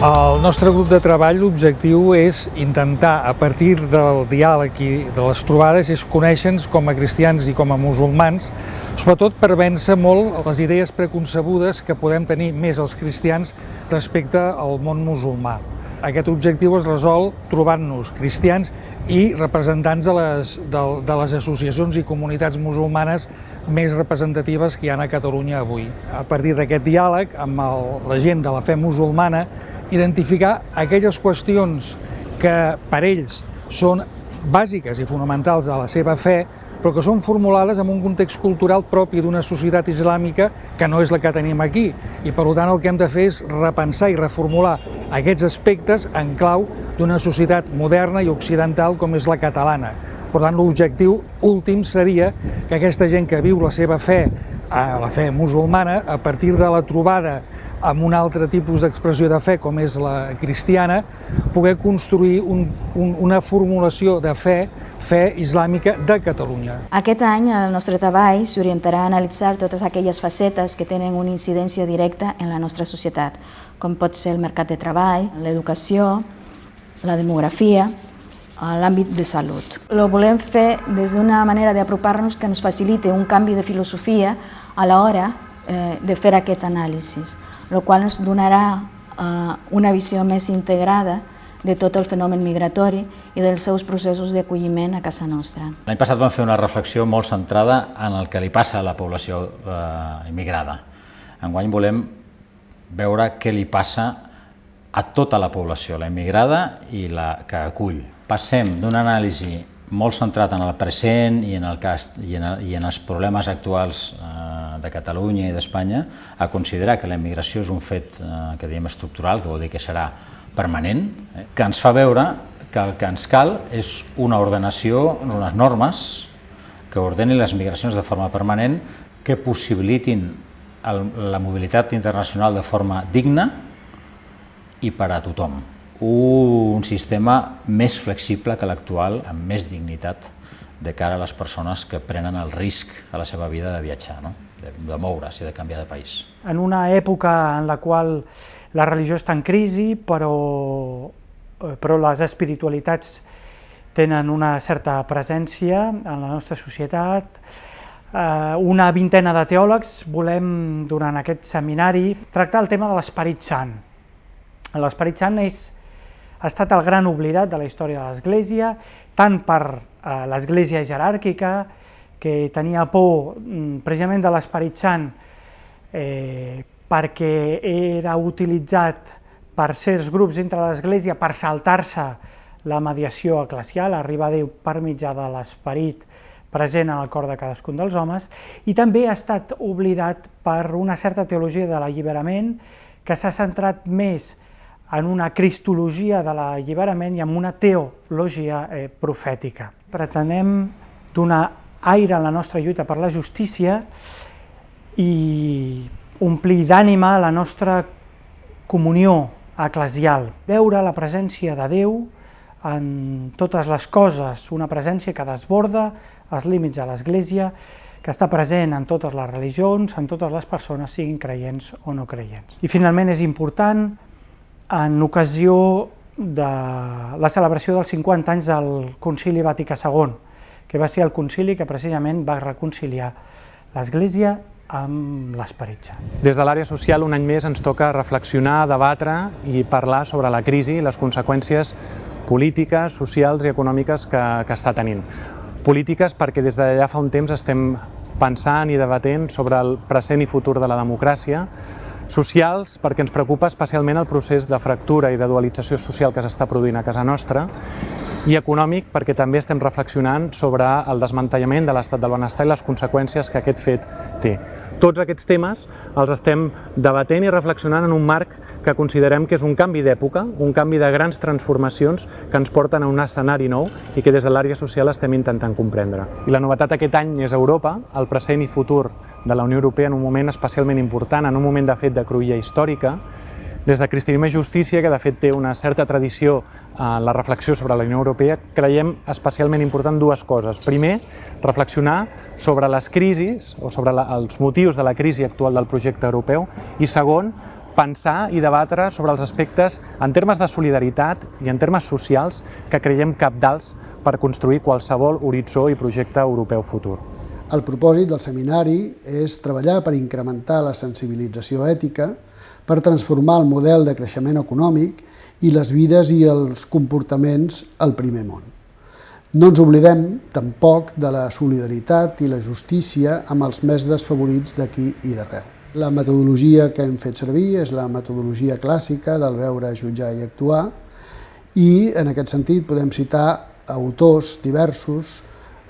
El nostre grup de treball, l'objectiu és intentar, a partir del diàleg i de les trobades, és conèixer-nos com a cristians i com a musulmans, sobretot per vèncer molt les idees preconcebudes que podem tenir més els cristians respecte al món musulmà. Aquest objectiu es resol trobant-nos cristians i representants de les, de, de les associacions i comunitats musulmanes més representatives que hi ha a Catalunya avui. A partir d'aquest diàleg amb el, la gent de la fe musulmana identificar aquelles qüestions que per ells són bàsiques i fonamentals a la seva fe, però que són formulades en un context cultural propi d'una societat islàmica que no és la que tenim aquí. I per tant el que hem de fer és repensar i reformular aquests aspectes en clau d'una societat moderna i occidental com és la catalana. Per tant, l'objectiu últim seria que aquesta gent que viu la seva fe, la fe musulmana, a partir de la trobada amb un altre tipus d'expressió de fe, com és la cristiana, poder construir un, un, una formulació de fe, fe islàmica de Catalunya. Aquest any el nostre treball s'orientarà a analitzar totes aquelles facetes que tenen una incidència directa en la nostra societat, com pot ser el mercat de treball, l'educació, la demografia, l'àmbit de salut. Lo volem fer des d'una manera d'apropar-nos que ens facilite un canvi de filosofia a l'hora eh, de fer aquest anàlisi el qual ens donarà eh, una visió més integrada de tot el fenomen migratori i dels seus processos d'acolliment a casa nostra. L'any passat vam fer una reflexió molt centrada en el que li passa a la població eh, immigrada. Enguany volem veure què li passa a tota la població, la immigrada i la que acull. Passem d'una anàlisi molt centrat en el present i en, el cas, i en, i en els problemes actuals eh, de Catalunya i d'Espanya a considerar que la immigració és un fet eh, que diem estructural, que vol dir que serà permanent, eh, que ens fa veure que el que ens cal és una ordenació, unes normes que ordenin les migracions de forma permanent, que possibilitin la mobilitat internacional de forma digna i per a tothom. Un sistema més flexible que l'actual, amb més dignitat de cara a les persones que prenen el risc a la seva vida de viatjar. No? De, de moure's i de canviar de país. En una època en la qual la religió està en crisi, però, eh, però les espiritualitats tenen una certa presència en la nostra societat, eh, una vintena de teòlegs volem, durant aquest seminari, tractar el tema de l'Esperit Sant. L'Esperit Sant és, ha estat el gran oblidat de la història de l'Església, tant per eh, l'Església jeràrquica, que tenia por mm, precisament de l'Esperit Sant eh, perquè era utilitzat per certs grups dintre l'Església per saltar-se la mediació eclesial, arribar a Déu per mitjà de l'esperit present en el cor de cadascun dels homes, i també ha estat oblidat per una certa teologia de l'alliberament que s'ha centrat més en una cristologia de l'alliberament i en una teologia eh, profètica. Pretenem donar aire en la nostra lluita per la justícia i omplir d'ànima la nostra comunió eclesial, veure la presència de Déu en totes les coses, una presència que desborda els límits de l'Església, que està present en totes les religions, en totes les persones, siguin creients o no creients. I finalment és important, en ocasió de la celebració dels 50 anys del Concili Vaticà II, que va ser el concili que precisament va reconciliar l'Església amb l'Esperit Sant. Des de l'àrea social, un any més, ens toca reflexionar, debatre i parlar sobre la crisi i les conseqüències polítiques, socials i econòmiques que, que està tenint. Polítiques perquè des d'allà fa un temps estem pensant i debatent sobre el present i futur de la democràcia, socials perquè ens preocupa especialment el procés de fractura i de dualització social que s'està produint a casa nostra i econòmic perquè també estem reflexionant sobre el desmantellament de l'estat del benestar i les conseqüències que aquest fet té. Tots aquests temes els estem debatent i reflexionant en un marc que considerem que és un canvi d'època, un canvi de grans transformacions que ens porten a un escenari nou i que des de l'àrea social estem intentant comprendre. I la novetat aquest any és Europa, el present i futur de la Unió Europea en un moment especialment important, en un moment de fet de cruïlla històrica, des de Cristianisme i Justícia, que de fet té una certa tradició en la reflexió sobre la Unió Europea, creiem especialment important dues coses. Primer, reflexionar sobre les crisis o sobre la, els motius de la crisi actual del projecte europeu i segon, pensar i debatre sobre els aspectes en termes de solidaritat i en termes socials que creiem capdals per construir qualsevol horitzó i projecte europeu futur. El propòsit del seminari és treballar per incrementar la sensibilització ètica, per transformar el model de creixement econòmic i les vides i els comportaments al primer món. No ens oblidem tampoc de la solidaritat i la justícia amb els més desfavorits d'aquí i d'arreu. La metodologia que hem fet servir és la metodologia clàssica del veure, jutjar i actuar i en aquest sentit podem citar autors diversos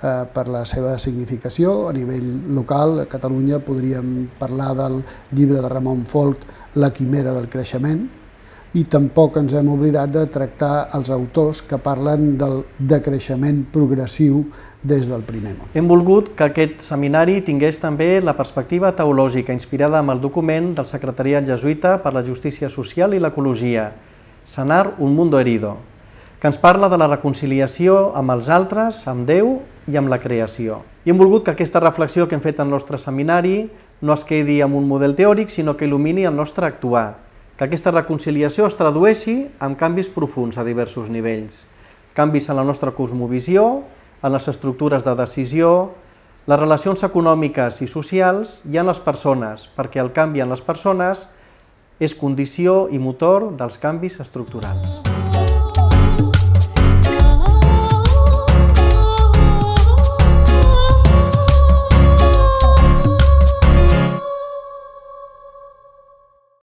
eh, per la seva significació. A nivell local, a Catalunya, podríem parlar del llibre de Ramon Folk, La quimera del creixement, i tampoc ens hem oblidat de tractar els autors que parlen del decreixement progressiu des del primer món. Hem volgut que aquest seminari tingués també la perspectiva teològica inspirada amb el document del Secretariat Jesuïta per la Justícia Social i l'Ecologia, Sanar un mundo herido, que ens parla de la reconciliació amb els altres, amb Déu i amb la creació. I hem volgut que aquesta reflexió que hem fet al nostre seminari no es quedi amb un model teòric, sinó que il·lumini el nostre actuar, que aquesta reconciliació es tradueixi en canvis profuns a diversos nivells, canvis en la nostra cosmovisió, en les estructures de decisió, les relacions econòmiques i socials i en les persones, perquè el canvi en les persones és condició i motor dels canvis estructurals.